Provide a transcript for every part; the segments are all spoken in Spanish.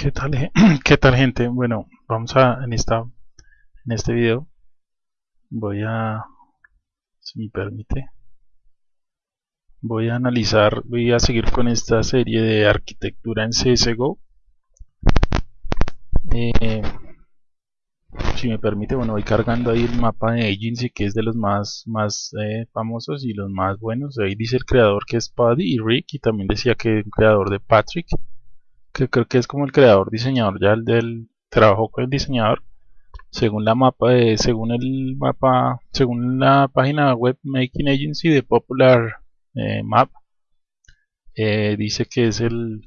¿Qué tal, qué tal gente? Bueno, vamos a en esta en este video voy a si me permite voy a analizar, voy a seguir con esta serie de arquitectura en CSGO. Eh, si me permite, bueno, voy cargando ahí el mapa de Agency que es de los más, más eh, famosos y los más buenos. Ahí dice el creador que es Paddy y Rick y también decía que el creador de Patrick que creo que es como el creador diseñador ya el del trabajo con el diseñador según la mapa según el mapa según la página web Making Agency de Popular eh, Map eh, dice que es el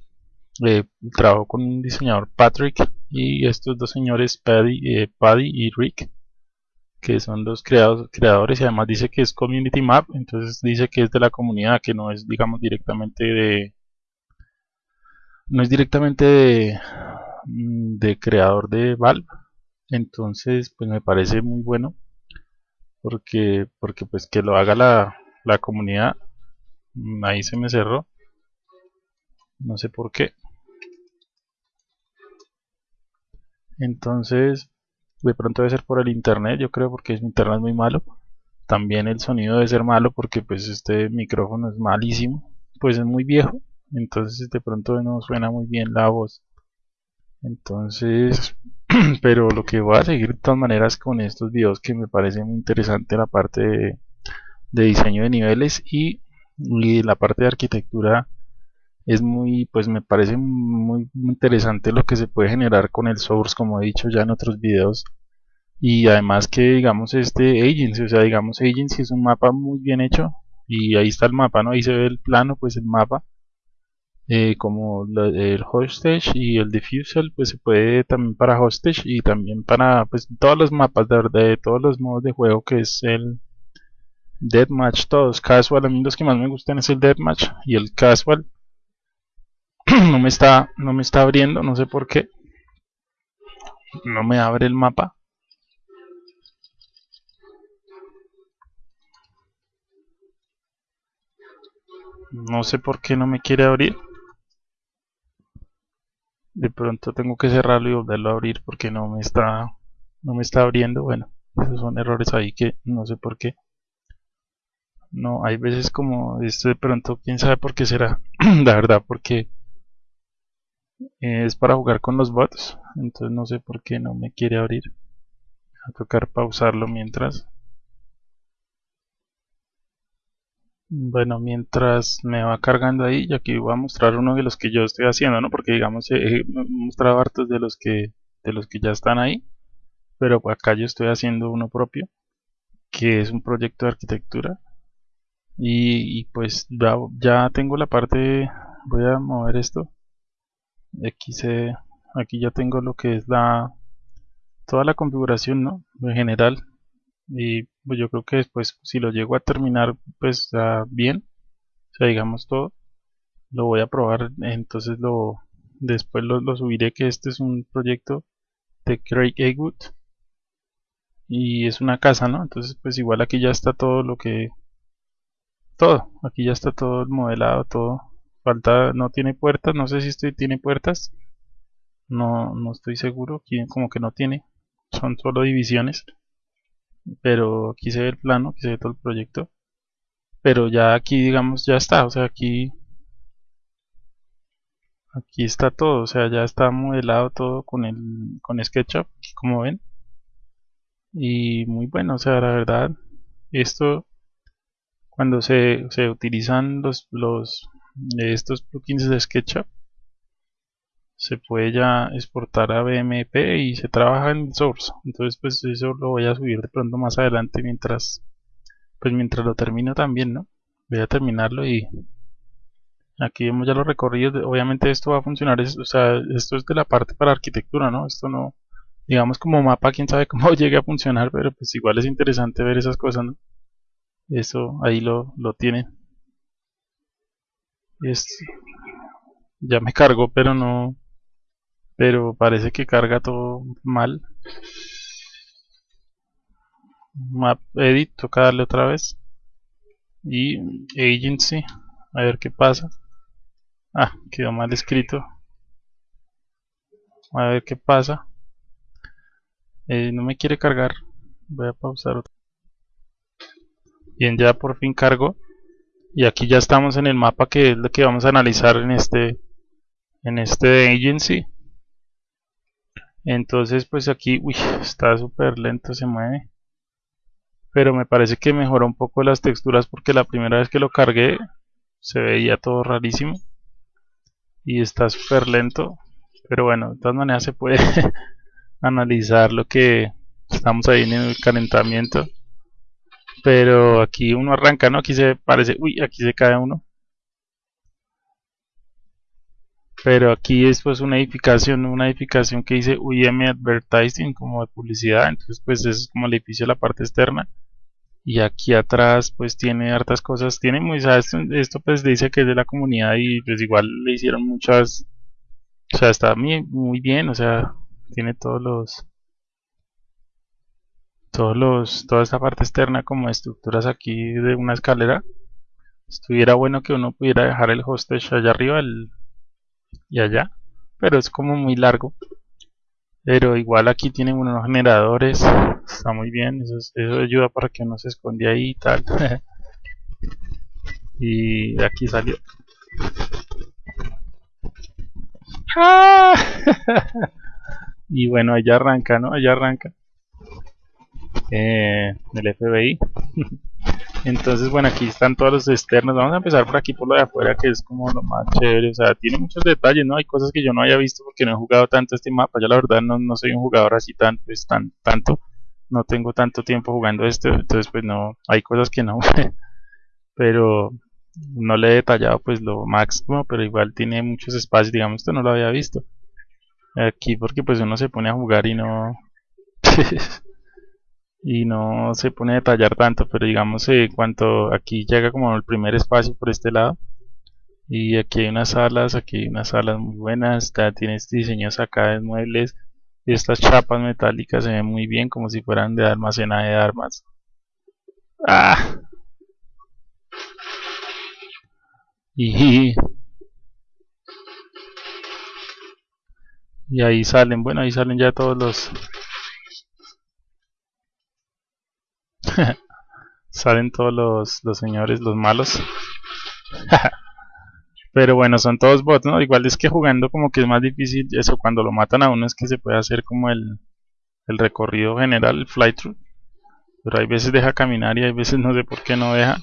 eh, trabajo con un diseñador Patrick y estos dos señores Paddy, Paddy y Rick que son los creados, creadores y además dice que es Community Map entonces dice que es de la comunidad que no es digamos directamente de no es directamente mm, de, creador de Valve entonces pues me parece muy bueno porque porque pues que lo haga la, la comunidad mm, ahí se me cerró. No sé por qué. Entonces de pronto debe ser por el internet yo creo porque mi internet es muy malo. También el sonido debe ser malo porque pues este micrófono es malísimo. Pues es muy viejo entonces de pronto no suena muy bien la voz. Entonces pero lo que voy a seguir de todas maneras con estos videos que me parece muy interesante la parte de, diseño de niveles y, la parte de arquitectura es muy pues me parece muy, interesante lo que se puede generar con el source como he dicho ya en otros videos. Y además que digamos este agency o sea digamos agency es un mapa muy bien hecho y ahí está el mapa no ahí se ve el plano pues el mapa eh, como el hostage y el diffusal pues se puede también para hostage y también para pues todos los mapas de, de todos los modos de juego que es el deathmatch todos casual. A mí los que más me gustan es el deathmatch y el casual. No me está no me está abriendo no sé por qué. No me abre el mapa. No sé por qué no me quiere abrir de pronto tengo que cerrarlo y volverlo a abrir porque no me está no me está abriendo. Bueno esos son errores ahí que no sé por qué. No hay veces como esto de pronto quién sabe por qué será. La verdad porque es para jugar con los bots entonces no sé por qué no me quiere abrir. A tocar pausarlo mientras Bueno, mientras me va cargando ahí, y aquí voy a mostrar uno de los que yo estoy haciendo, ¿no? Porque digamos, he mostrado hartos de los que de los que ya están ahí, pero acá yo estoy haciendo uno propio, que es un proyecto de arquitectura. Y, pues ya, ya, tengo la parte, voy a mover esto. Aquí se, aquí ya tengo lo que es la toda la configuración, ¿no? En general y pues yo creo que después si lo llego a terminar pues bien o sea digamos todo lo voy a probar entonces lo después lo, subiré que este es un proyecto de Craig Eggwood y es una casa no entonces pues igual aquí ya está todo lo que todo aquí ya está todo el modelado todo falta no tiene puertas no sé si este tiene puertas no no estoy seguro como que no tiene son solo divisiones pero aquí se ve el plano, aquí se ve todo el proyecto pero ya aquí digamos ya está, o sea aquí aquí está todo, o sea ya está modelado todo con el con SketchUp, como ven y muy bueno, o sea la verdad esto cuando se, se utilizan los, los estos plugins de SketchUp se puede ya exportar a BMP y se trabaja en source. Entonces pues eso lo voy a subir de pronto más adelante mientras pues mientras lo termino también no voy a terminarlo y aquí vemos ya los recorridos obviamente esto va a funcionar o sea esto es de la parte para arquitectura no esto no digamos como mapa quién sabe cómo llegue a funcionar pero pues igual es interesante ver esas cosas no eso ahí lo, lo tienen es, ya me cargó pero no pero parece que carga todo mal. Map edit toca darle otra vez. Y agency a ver qué pasa. Ah quedó mal escrito. A ver qué pasa. Eh, no me quiere cargar. Voy a pausar otro. bien ya por fin cargo y aquí ya estamos en el mapa que es lo que vamos a analizar en este en este agency entonces pues aquí uy, está súper lento se mueve. Pero me parece que mejoró un poco las texturas porque la primera vez que lo cargué se veía todo rarísimo. Y está súper lento. Pero bueno de todas maneras se puede analizar lo que estamos ahí en el calentamiento. Pero aquí uno arranca no aquí se parece uy aquí se cae uno pero aquí es pues una edificación una edificación que dice UIM Advertising como de publicidad entonces pues es como el edificio de la parte externa. Y aquí atrás pues tiene hartas cosas tiene muy esto, esto pues dice que es de la comunidad y pues igual le hicieron muchas o sea está muy, muy bien o sea tiene todos los todos los toda esta parte externa como estructuras aquí de una escalera. Estuviera bueno que uno pudiera dejar el hostage allá arriba y allá pero es como muy largo. Pero igual aquí tienen unos generadores está muy bien eso, eso ayuda para que uno se esconde ahí y tal. Y de aquí salió. Y bueno allá arranca no allá arranca eh, el FBI entonces bueno aquí están todos los externos. Vamos a empezar por aquí por lo de afuera que es como lo más chévere. O sea tiene muchos detalles no hay cosas que yo no haya visto porque no he jugado tanto este mapa. Yo la verdad no, no soy un jugador así tan pues tan tanto. No tengo tanto tiempo jugando esto entonces pues no hay cosas que no. Pero no le he detallado pues lo máximo pero igual tiene muchos espacios. Digamos esto no lo había visto. Aquí porque pues uno se pone a jugar y no y no se pone a detallar tanto, pero digamos eh, cuanto aquí llega como el primer espacio por este lado y aquí hay unas salas, aquí hay unas salas muy buenas, ya tienes diseños acá de muebles estas chapas metálicas se ven muy bien como si fueran de almacenaje de armas. ¡Ah! Y, y ahí salen, bueno, ahí salen ya todos los Salen todos los, los señores, los malos. Pero bueno, son todos bots, ¿no? Igual es que jugando como que es más difícil eso, cuando lo matan a uno es que se puede hacer como el, el recorrido general, el flythrough. Pero hay veces deja caminar y hay veces no sé por qué no deja.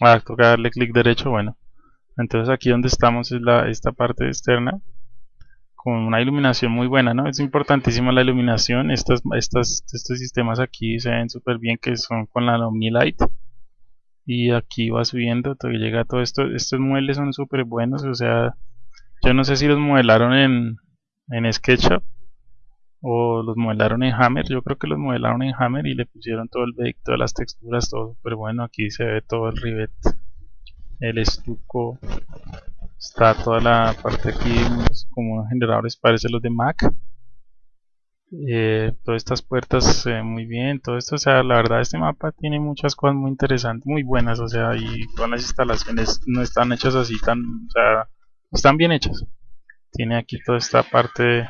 Ah, toca darle clic derecho, bueno. Entonces aquí donde estamos es la, esta parte externa con una iluminación muy buena, ¿no? Es importantísima la iluminación. Estos sistemas aquí se ven súper bien que son con la Omnilight. Y aquí va subiendo, todo llega todo esto. Estos muebles son súper buenos, o sea, yo no sé si los modelaron en, en SketchUp o los modelaron en Hammer. Yo creo que los modelaron en Hammer y le pusieron todo el bake, todas las texturas, todo súper bueno. Aquí se ve todo el rivet, el estuco, Está toda la parte aquí como generadores parece los de Mac. Eh, todas estas puertas muy bien, todo esto, o sea, la verdad este mapa tiene muchas cosas muy interesantes, muy buenas, o sea, y todas las instalaciones no están hechas así tan, o sea, están bien hechas. Tiene aquí toda esta parte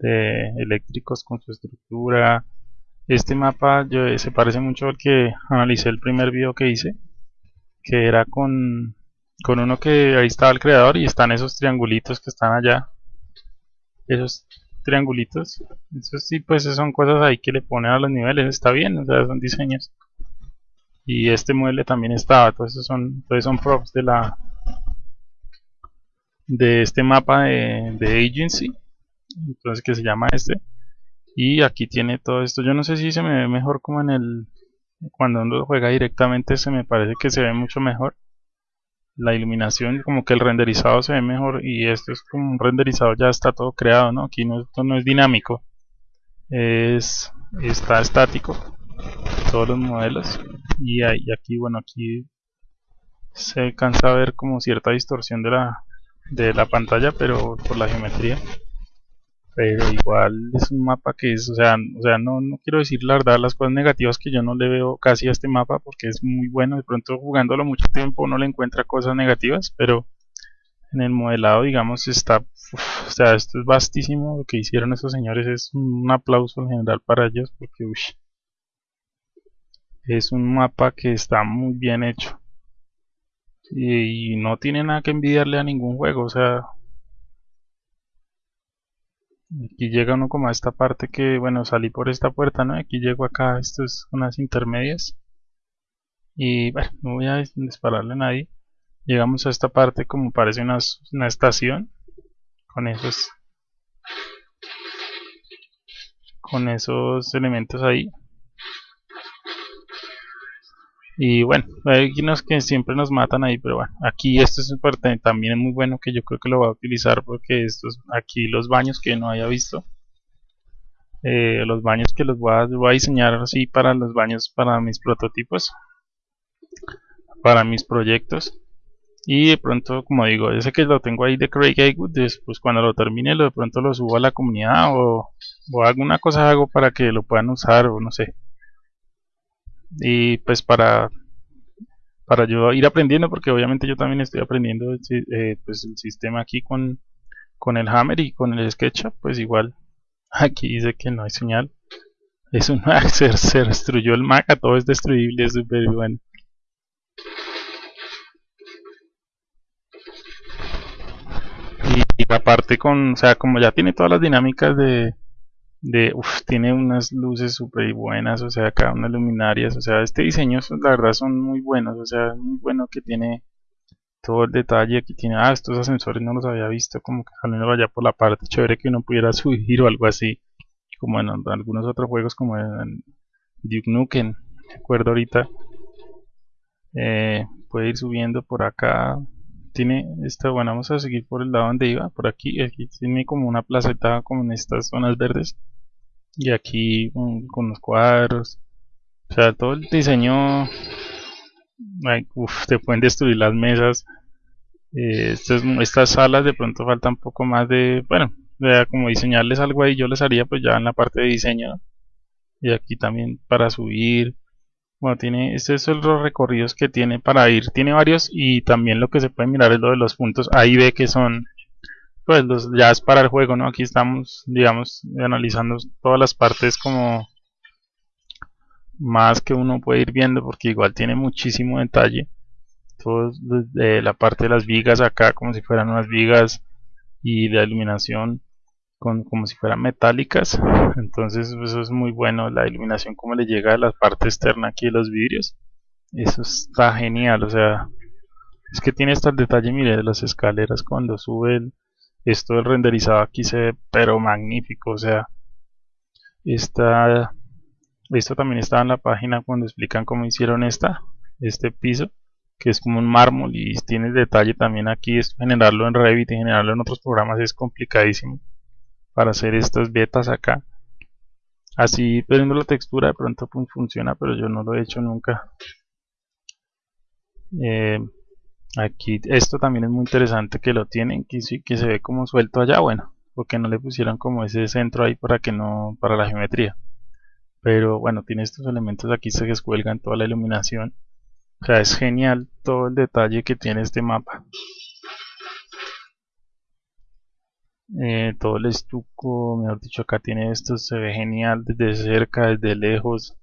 de, eléctricos con su estructura. Este mapa yo, se parece mucho al que analicé el primer video que hice, que era con con uno que ahí estaba el creador y están esos triangulitos que están allá. Esos triangulitos. Esos sí pues son cosas ahí que le ponen a los niveles. Está bien o sea son diseños. Y este mueble también estaba. Todos esos son todos son props de la de este mapa de, de agency. Entonces que se llama este. Y aquí tiene todo esto. Yo no sé si se me ve mejor como en el cuando uno juega directamente se me parece que se ve mucho mejor la iluminación como que el renderizado se ve mejor y esto es como un renderizado ya está todo creado no aquí no, esto no es dinámico es está estático todos los modelos. Y, aquí bueno aquí se alcanza a ver como cierta distorsión de la de la pantalla pero por la geometría pero igual es un mapa que es, o sea, o sea no, no quiero decir la verdad las cosas negativas que yo no le veo casi a este mapa porque es muy bueno, de pronto jugándolo mucho tiempo no le encuentra cosas negativas, pero en el modelado digamos está, o sea, esto es vastísimo, lo que hicieron estos señores es un aplauso en general para ellos porque es un mapa que está muy bien hecho. Y no tiene nada que envidiarle a ningún juego, o sea, Aquí llega uno como a esta parte que, bueno, salí por esta puerta, ¿no? Aquí llego acá, esto es unas intermedias. Y bueno, no voy a dispararle a nadie. Llegamos a esta parte como parece una, una estación. Con esos... Con esos elementos ahí. Y bueno, hay unos que siempre nos matan ahí, pero bueno, aquí esto es también es muy bueno que yo creo que lo voy a utilizar porque estos aquí los baños que no haya visto. Eh, los baños que los voy a, voy a diseñar así para los baños para mis prototipos para mis proyectos y de pronto como digo ese que lo tengo ahí de Craig Haywood después cuando lo termine lo de pronto lo subo a la comunidad o, o alguna cosa hago para que lo puedan usar o no sé y pues para para yo ir aprendiendo porque obviamente yo también estoy aprendiendo eh, pues el sistema aquí con, con el Hammer y con el SketchUp pues igual aquí dice que no hay señal. Es un se, se destruyó el Mac todo es destruible es súper bueno. Y, y aparte con o sea como ya tiene todas las dinámicas de de uf, tiene unas luces súper buenas, o sea, acá unas luminarias, o sea, este diseño la verdad son muy buenos, o sea, es muy bueno que tiene todo el detalle, aquí tiene, ah, estos ascensores no los había visto, como que salen allá por la parte, chévere que uno pudiera subir o algo así, como en algunos otros juegos como en Duke Nukem, me acuerdo ahorita, eh, puede ir subiendo por acá, tiene esta, bueno, vamos a seguir por el lado donde iba, por aquí, aquí tiene como una placeta como en estas zonas verdes y aquí con, los cuadros o sea todo el diseño ay, uf, te pueden destruir las mesas eh, estas, estas salas de pronto falta un poco más de bueno como diseñarles algo ahí yo les haría pues ya en la parte de diseño y aquí también para subir bueno tiene estos son los recorridos que tiene para ir tiene varios y también lo que se puede mirar es lo de los puntos ahí ve que son pues los, ya es para el juego, ¿no? Aquí estamos, digamos, analizando todas las partes como más que uno puede ir viendo porque igual tiene muchísimo detalle. Todo desde la parte de las vigas acá como si fueran unas vigas y la iluminación con, como si fueran metálicas. Entonces eso es muy bueno, la iluminación como le llega a la parte externa aquí de los vidrios. Eso está genial, o sea, es que tiene hasta el detalle, mire, de las escaleras cuando sube el, esto del renderizado aquí se ve pero magnífico o sea esta esto también está en la página cuando explican cómo hicieron esta este piso que es como un mármol y tiene detalle también aquí es generarlo en Revit y generarlo en otros programas es complicadísimo para hacer estas betas acá así perdiendo la textura de pronto funciona pero yo no lo he hecho nunca eh, Aquí esto también es muy interesante que lo tienen, que, que se ve como suelto allá, bueno, porque no le pusieron como ese centro ahí para que no, para la geometría. Pero bueno, tiene estos elementos aquí se descuelgan toda la iluminación. O sea, es genial todo el detalle que tiene este mapa. Eh, todo el estuco, mejor dicho, acá tiene esto, se ve genial desde cerca, desde lejos.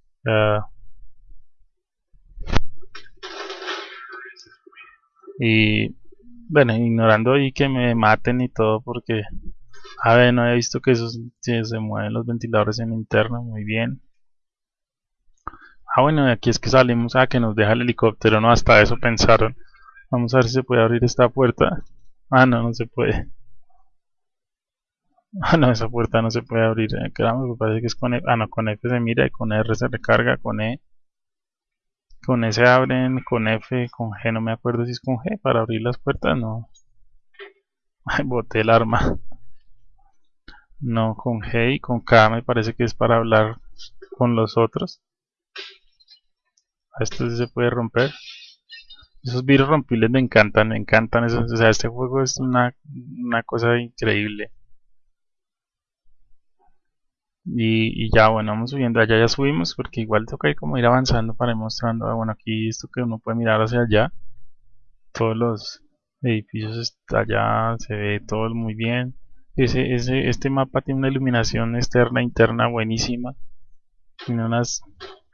Y bueno, ignorando ahí que me maten y todo porque a ver, no he visto que esos se mueven los ventiladores en interno, muy bien. Ah, bueno, aquí es que salimos a que nos deja el helicóptero, no, hasta eso pensaron. Vamos a ver si se puede abrir esta puerta. Ah, no, no se puede. Ah, no, esa puerta no se puede abrir. Eh, me parece que es con E. Ah, no, con F se mira y con R se recarga, con E con S abren, con F, con G, no me acuerdo si es con G, para abrir las puertas, no. Ay, boté el arma. No, con G y con K me parece que es para hablar con los otros. Esto sí se puede romper. Esos virus rompibles me encantan, me encantan. Esos, o sea, este juego es una, una cosa increíble. Y, ya bueno vamos subiendo. Allá ya subimos porque igual toca ir como ir avanzando para ir mostrando ah, bueno aquí esto que uno puede mirar hacia allá. Todos los edificios está allá se ve todo muy bien. Ese, ese, este mapa tiene una iluminación externa interna buenísima. Tiene unas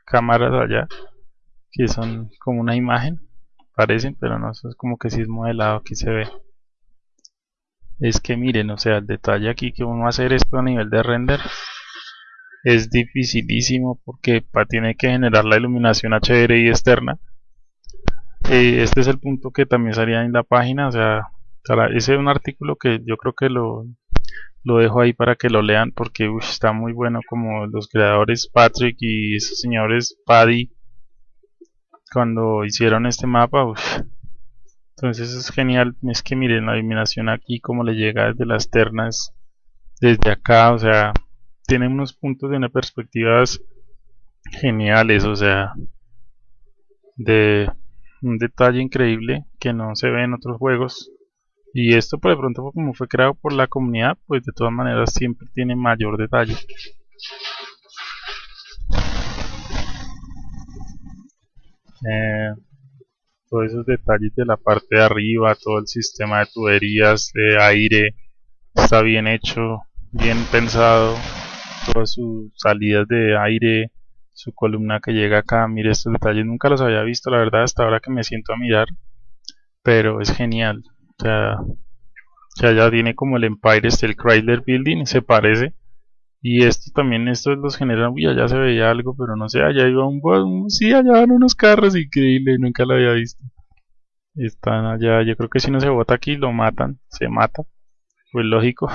cámaras allá que son como una imagen parecen pero no eso es como que si es modelado aquí se ve. Es que miren o sea el detalle aquí que uno va a hacer esto a nivel de render es dificilísimo porque tiene que generar la iluminación HDRI externa. Eh, este es el punto que también salía en la página o sea ese es un artículo que yo creo que lo, lo dejo ahí para que lo lean porque está muy bueno como los creadores Patrick y esos señores Paddy cuando hicieron este mapa entonces es genial es que miren la iluminación aquí como le llega desde las ternas desde acá o sea tiene unos puntos de una perspectivas geniales, o sea, de un detalle increíble que no se ve en otros juegos. Y esto por de pronto como fue creado por la comunidad, pues de todas maneras siempre tiene mayor detalle. Eh, todos esos detalles de la parte de arriba, todo el sistema de tuberías, de aire, está bien hecho, bien pensado todas sus salidas de aire, su columna que llega acá, mire estos detalles, nunca los había visto la verdad hasta ahora que me siento a mirar, pero es genial, o sea, ya tiene como el Empire el Chrysler Building, se parece, y esto también, estos los generan, uy, allá se veía algo, pero no sé, allá iba un, un sí, allá van unos carros, increíble, nunca lo había visto. Están allá, yo creo que si no se bota aquí lo matan, se mata, pues lógico.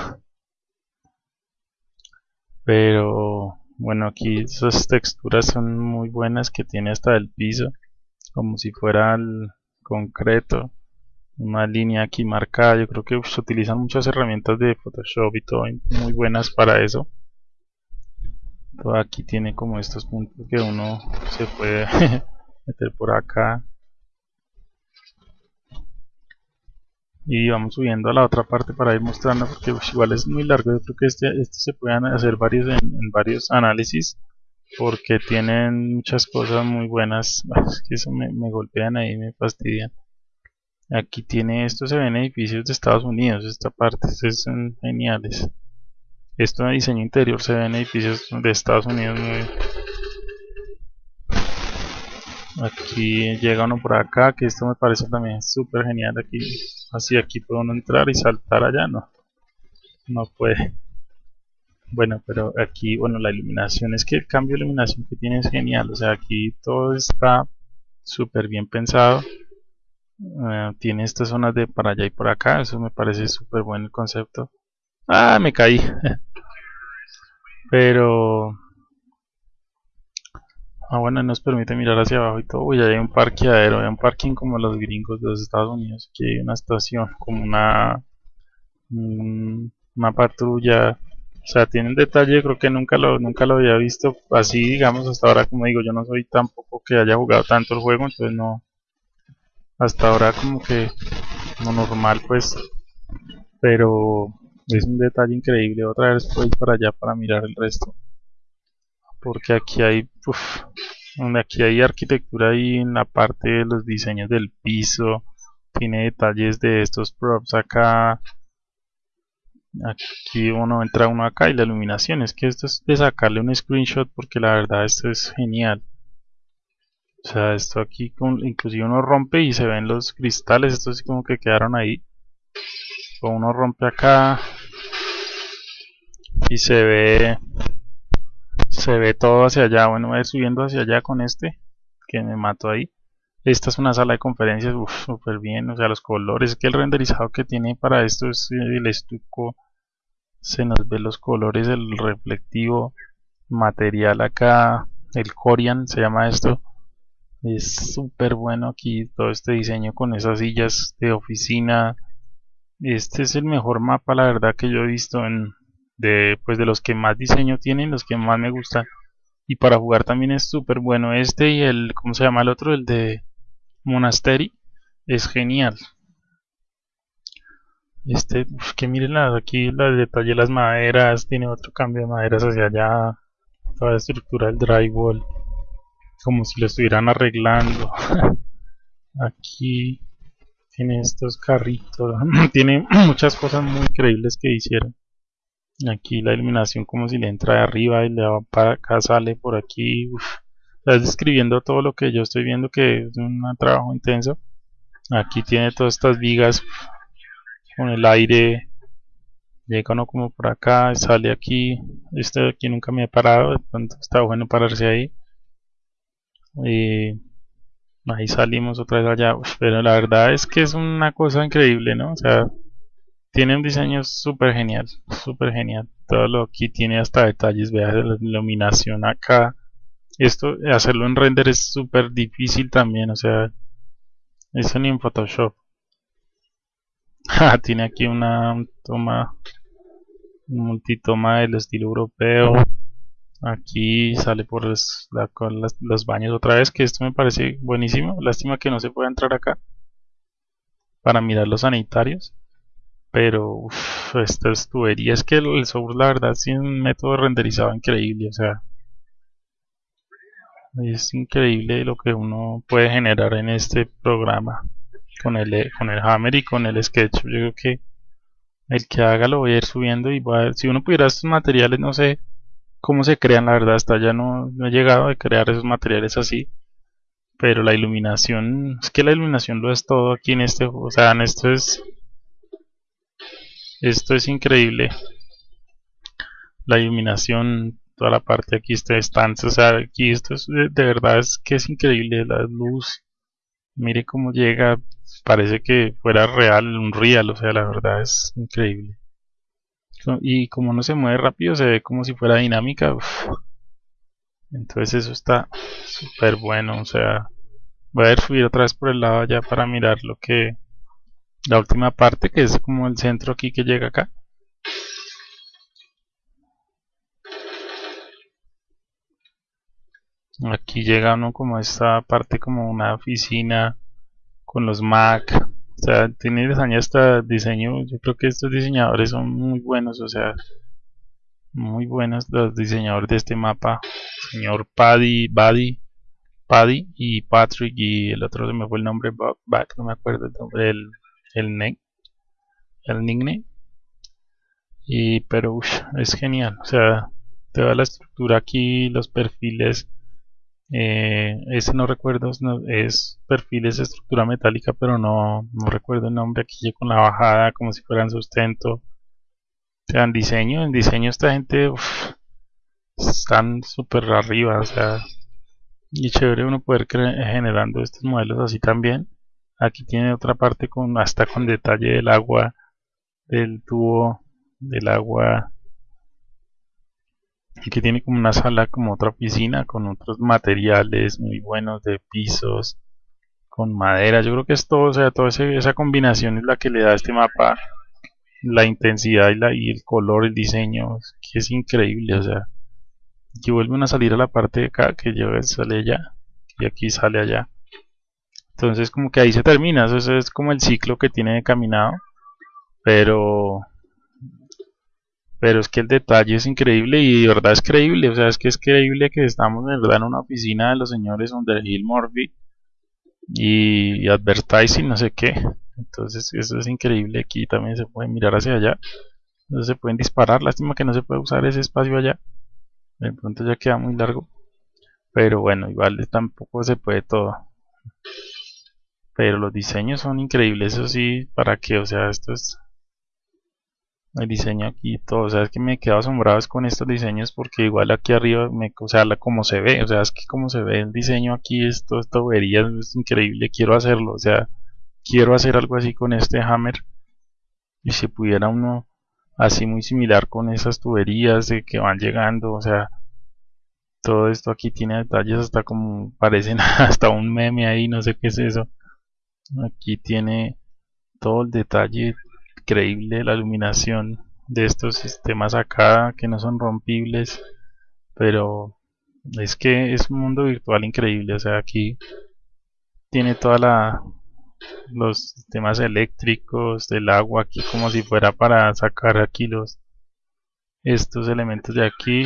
Pero bueno aquí esas texturas son muy buenas que tiene hasta el piso como si fuera el concreto una línea aquí marcada. Yo creo que se utilizan muchas herramientas de Photoshop y todo muy buenas para eso. Aquí tiene como estos puntos que uno se puede meter por acá y vamos subiendo a la otra parte para ir mostrando porque igual es muy largo. Yo creo que este, este se pueden hacer varios en, varios análisis porque tienen muchas cosas muy buenas. Es que eso me, golpean ahí me fastidian. Aquí tiene esto se ven edificios de Estados Unidos esta parte son geniales. Esto de diseño interior se ven edificios de Estados Unidos muy aquí llega uno por acá que esto me parece también súper genial aquí. Así aquí puede uno entrar y saltar allá no no puede. Bueno pero aquí bueno la iluminación es que el cambio de iluminación que tiene es genial. O sea aquí todo está súper bien pensado. Eh, tiene estas zonas de para allá y por acá eso me parece súper bueno el concepto. Ah me caí. Pero Ah, bueno, nos permite mirar hacia abajo y todo. Uy, hay un parqueadero, hay un parking como los gringos de los Estados Unidos. Aquí hay una estación, como una, una patrulla. O sea, tiene un detalle, creo que nunca lo, nunca lo había visto así, digamos, hasta ahora, como digo, yo no soy tampoco que haya jugado tanto el juego, entonces no, hasta ahora como que, no normal, pues, pero es un detalle increíble. Otra vez voy para allá para mirar el resto porque aquí hay aquí hay arquitectura ahí en la parte de los diseños del piso tiene detalles de estos props acá. Aquí uno entra uno acá y la iluminación es que esto es de sacarle un screenshot porque la verdad esto es genial. O sea esto aquí inclusive uno rompe y se ven los cristales estos sí como que quedaron ahí. O uno rompe acá y se ve se ve todo hacia allá bueno voy a ir subiendo hacia allá con este que me mato ahí. Esta es una sala de conferencias súper bien o sea los colores que el renderizado que tiene para esto es el estuco se nos ve los colores el reflectivo material acá el Corian se llama esto es súper bueno aquí todo este diseño con esas sillas de oficina este es el mejor mapa la verdad que yo he visto en, de, pues de los que más diseño tienen, los que más me gustan. Y para jugar también es súper bueno este y el, ¿cómo se llama el otro? El de Monastery. Es genial. Este, uf, que miren las- aquí el detalle de las maderas, tiene otro cambio de maderas hacia allá, toda la estructura del drywall, como si lo estuvieran arreglando. Aquí tiene estos carritos, tiene muchas cosas muy increíbles que hicieron. Aquí la iluminación como si le entra de arriba y le va para acá, sale por aquí. Uf. Estás describiendo todo lo que yo estoy viendo que es un trabajo intenso. Aquí tiene todas estas vigas con el aire. Llega uno como por acá, sale aquí. Este de aquí nunca me he parado, de pronto está bueno pararse ahí. Y ahí salimos otra vez allá. Uf, pero la verdad es que es una cosa increíble, ¿no? O sea, tiene un diseño súper genial, súper genial. Todo lo aquí tiene hasta detalles, vea la iluminación acá. Esto, hacerlo en render es súper difícil también, o sea, eso ni en Photoshop. Ah, tiene aquí una toma, un multitoma del estilo europeo. Aquí sale por los, los baños otra vez, que esto me parece buenísimo. Lástima que no se pueda entrar acá para mirar los sanitarios. Pero uf, estas tuberías que el, software la verdad tiene un método de renderizado increíble, o sea, es increíble lo que uno puede generar en este programa con el con el Hammer y con el Sketch. Yo creo que el que haga lo voy a ir subiendo y va si uno pudiera estos materiales, no sé cómo se crean, la verdad, hasta ya no, no he llegado a crear esos materiales así. Pero la iluminación, es que la iluminación lo es todo aquí en este, o sea, en esto es, esto es increíble. la iluminación, toda la parte aquí está estancia, o sea, aquí esto es de, verdad es que es increíble la luz. Mire cómo llega, parece que fuera real, un real, o sea, la verdad es increíble. Y como no se mueve rápido, se ve como si fuera dinámica. Entonces eso está súper bueno, o sea, voy a ir subir otra vez por el lado allá para mirar lo que la última parte que es como el centro aquí que llega acá. Aquí llega uno como esta parte como una oficina con los Mac. O sea, tiene diseño hasta diseño. Yo creo que estos diseñadores son muy buenos, o sea, muy buenos los diseñadores de este mapa. Señor Paddy, Buddy, Paddy y Patrick y el otro se me fue el nombre, Bob, Back, no me acuerdo el nombre, el, el, ne- el nickname. Y, pero es genial, o sea, toda la estructura aquí, los perfiles. Eh, ese no recuerdo, no- es perfiles estructura metálica, pero no, no recuerdo el nombre. Aquí con la bajada, como si fueran sustento. Sea, en diseño, en diseño esta gente están súper arriba, o sea, y chévere uno poder generando estos modelos así también. Aquí tiene otra parte con hasta con detalle del agua, del tubo, del agua. Aquí tiene como una sala, como otra piscina con otros materiales muy buenos de pisos, con madera. Yo creo que es todo, o sea, toda esa combinación es la que le da a este mapa la intensidad y, el color, el diseño, que es increíble, o sea, aquí vuelven a salir a la parte de acá, que yo sale allá, y aquí sale allá. Entonces como que ahí se termina, eso es, como el ciclo que tiene de caminado, pero pero es que el detalle es increíble y de verdad es creíble, o sea, es que es creíble que estamos de verdad en una oficina de los señores Underhill Murphy y, y Advertising, no sé qué. Entonces, eso es increíble. Aquí también se puede mirar hacia allá. No se pueden disparar. Lástima que no se puede usar ese espacio allá. De pronto ya queda muy largo. Pero bueno, igual tampoco se puede todo. Pero los diseños son increíbles, eso sí, para qué, o sea, esto es el diseño aquí todo, o sea, es que me quedo asombrado con estos diseños porque igual aquí arriba, me, o sea, la, como se ve, o sea, es que como se ve el diseño aquí, esto, esta tubería es increíble, quiero hacerlo, o sea, quiero hacer algo así con este hammer y si pudiera uno así muy similar con esas tuberías de que van llegando, o sea, todo esto aquí tiene detalles hasta como parecen hasta un meme ahí, no sé qué es eso. Aquí tiene todo el detalle increíble, la iluminación de estos sistemas acá que no son rompibles, pero es que es un mundo virtual increíble, o sea, aquí tiene toda la los sistemas eléctricos del agua aquí como si fuera para sacar aquí los estos elementos de aquí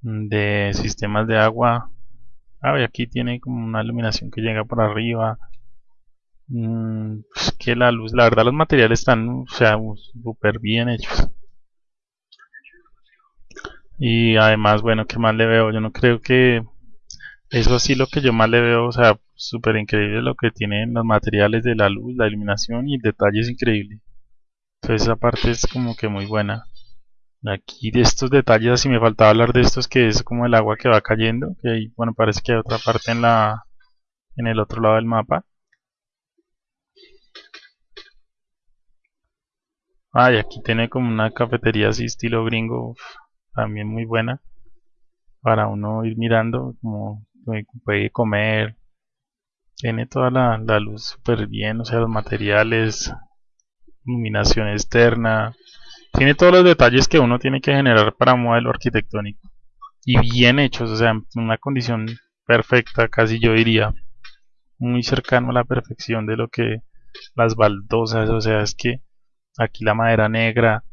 de sistemas de agua ah, y aquí tiene como una iluminación que llega por arriba. Mm, pues que la luz la verdad los materiales están o sea súper bien hechos. Y además bueno que más le veo yo no creo que eso sí lo que yo más le veo o sea súper increíble lo que tienen los materiales de la luz la iluminación y el detalle es increíble entonces esa parte es como que muy buena aquí de estos detalles así me faltaba hablar de estos que es como el agua que va cayendo que ahí, bueno parece que hay otra parte en la en el otro lado del mapa. Ah y aquí tiene como una cafetería así estilo gringo también muy buena para uno ir mirando como puede comer. Tiene toda la, la luz súper bien o sea los materiales iluminación externa tiene todos los detalles que uno tiene que generar para un modelo arquitectónico. Y bien hechos, o sea, en una condición perfecta, casi yo diría. Muy cercano a la perfección de lo que las baldosas, o sea, es que aquí la madera negra,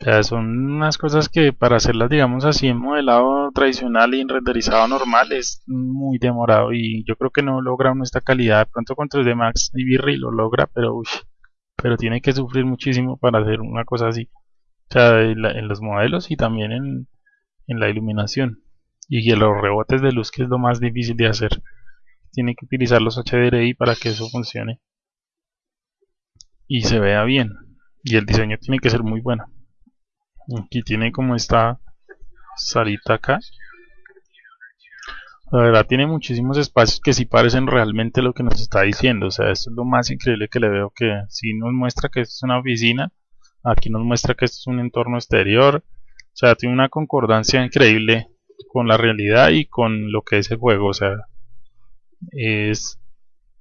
o sea, son unas cosas que para hacerlas, digamos así, en modelado tradicional y en renderizado normal es muy demorado y yo creo que no logra esta calidad. De pronto con 3D Max y Virri lo logra, pero uy, pero tiene que sufrir muchísimo para hacer una cosa así. En, los modelos y también en, la iluminación. Y en los rebotes de luz, que es lo más difícil de hacer. Tiene que utilizar los HDRI para que eso funcione. Y se vea bien. Y el diseño tiene que ser muy bueno. Aquí tiene como esta salita acá. La verdad tiene muchísimos espacios que sí parecen realmente lo que nos está diciendo. O sea, esto es lo más increíble que le veo que si nos muestra que esto es una oficina Aquí nos muestra que esto es un entorno exterior. O sea, tiene una concordancia increíble con la realidad y con lo que es el juego. O sea, es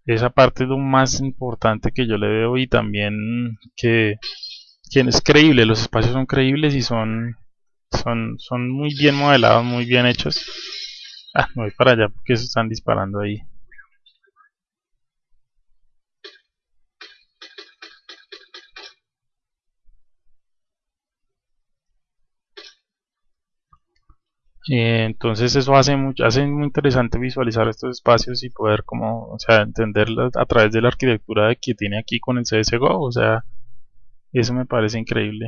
esa parte es lo más importante que yo le veo y también que, que es creíble. Los espacios son creíbles y son, son, son muy bien modelados, muy bien hechos. Ah, me voy para allá porque se están disparando ahí. Eh, entonces eso hace, mucho, hace muy interesante visualizar estos espacios y poder como, o sea, a través de la arquitectura que tiene aquí con el CSGO, o sea, eso me parece increíble.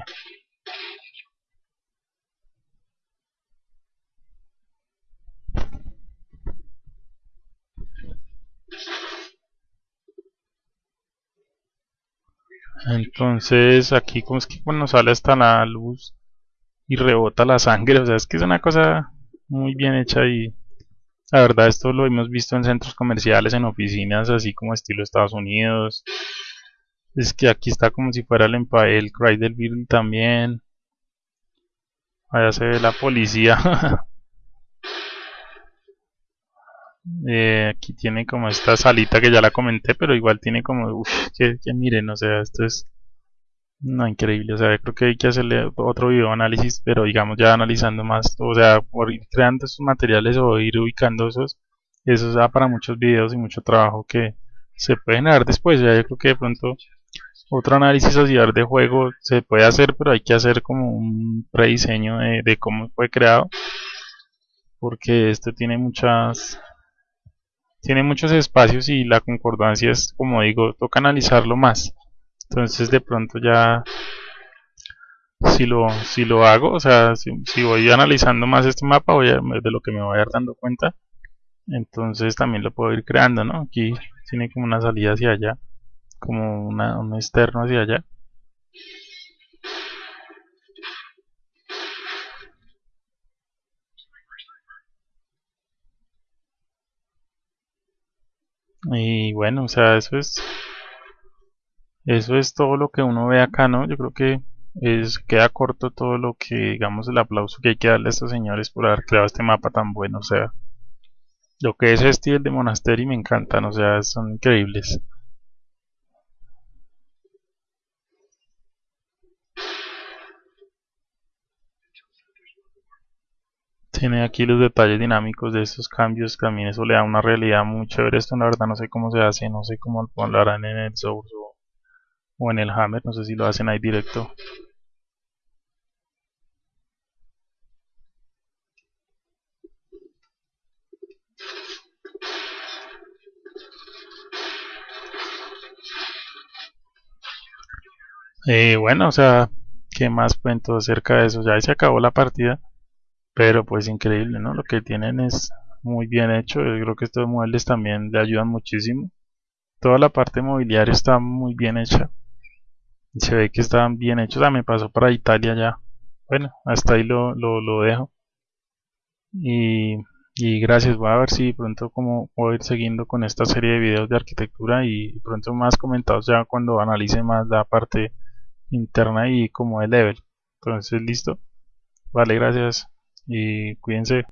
Entonces aquí como es que cuando sale hasta la luz y rebota la sangre, o sea, es que es una cosa muy bien hecha y la verdad esto lo hemos visto en centros comerciales, en oficinas, así como estilo Estados Unidos. Es que aquí está como si fuera el, el Cry del también. Allá se ve la policía. Eh, aquí tiene como esta salita que ya la comenté, pero igual tiene como, que, que miren, o sea, esto es no, increíble, o sea, creo que hay que hacerle otro video análisis, pero digamos ya analizando más, o sea, por ir creando esos materiales o ir ubicando esos, eso da para muchos videos y mucho trabajo que se pueden dar después, ya yo creo que de pronto otro análisis social de juego se puede hacer, pero hay que hacer como un prediseño de, de cómo fue creado, porque esto tiene muchas tiene muchos espacios y la concordancia es, como digo, toca analizarlo más entonces de pronto ya si lo, si lo hago, o sea, si, voy analizando más este mapa, voy a, de lo que me voy a ir dando cuenta, entonces también lo puedo ir creando, ¿no? Aquí tiene como una salida hacia allá, como una, un externo hacia allá. Y bueno, o sea, eso es eso es todo lo que uno ve acá, ¿no? Yo creo que es, queda corto todo lo que, digamos, el aplauso que hay que darle a estos señores por haber creado este mapa tan bueno, o sea, lo que es este y el de Monastery me encantan, o sea, son increíbles. Tiene aquí los detalles dinámicos de estos cambios, también eso le da una realidad muy chévere. Esto la verdad no sé cómo se hace, no sé cómo lo harán en el Source o, en el Hammer, no sé si lo hacen ahí directo. Eh, bueno, o sea, ¿qué más cuento acerca de eso? Ya se acabó la partida, pero pues increíble, ¿no? Lo que tienen es muy bien hecho. Yo creo que estos muebles también le ayudan muchísimo. Toda la parte mobiliaria está muy bien hecha. Se ve que están bien hechos. Ah, me pasó para Italia ya. Bueno, hasta ahí lo, lo, lo dejo. Y, y gracias. Voy a ver si pronto como voy a ir siguiendo con esta serie de videos de arquitectura y pronto más comentados ya cuando analice más la parte interna y como de level. Entonces, listo. Vale, gracias y cuídense.